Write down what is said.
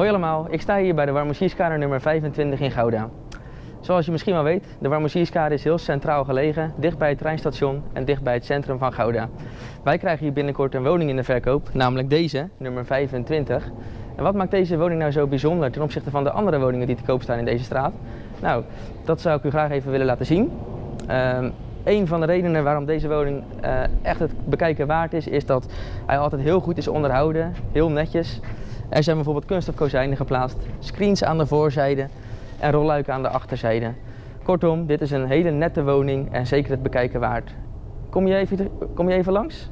Hoi allemaal, ik sta hier bij de Warmoesierskade nummer 25 in Gouda. Zoals je misschien wel weet, de Warmoesierskade is heel centraal gelegen, dicht bij het treinstation en dicht bij het centrum van Gouda. Wij krijgen hier binnenkort een woning in de verkoop, namelijk deze, nummer 25. En wat maakt deze woning nou zo bijzonder ten opzichte van de andere woningen die te koop staan in deze straat? Nou, dat zou ik u graag even willen laten zien. Um, een van de redenen waarom deze woning uh, echt het bekijken waard is, is dat hij altijd heel goed is onderhouden, heel netjes. Er zijn bijvoorbeeld kunststof kozijnen geplaatst, screens aan de voorzijde en rolluiken aan de achterzijde. Kortom, dit is een hele nette woning en zeker het bekijken waard. Kom je even, kom je even langs?